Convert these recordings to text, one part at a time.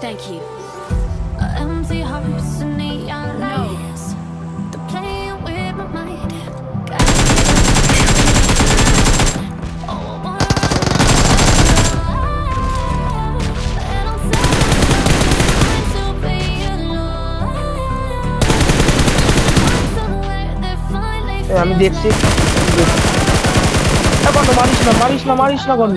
Thank you. Empty hearts and neon lights. They're playing with my mind. Got me- Oh, I wanna run And I'm sad to be alone. Somewhere they finally এ, আমি দেখছি এ, গন্ড মারিস না মারিস না মারিস না Gond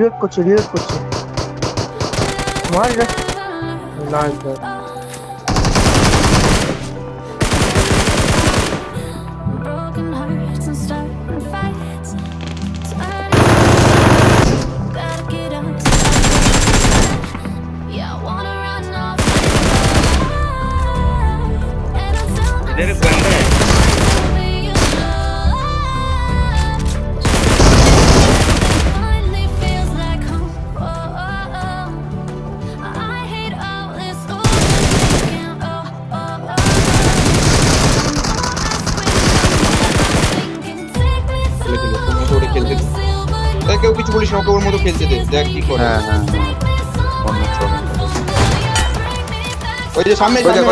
Yok koçum yok koçum. Var ya. Nerede? इधर बंदा है তাই কেউ কিছু বলিস না ওকে ওর মতো খেলতে দে দেখ কি করে। হ্যাঁ হ্যাঁ। ওই যে সামনে সামনে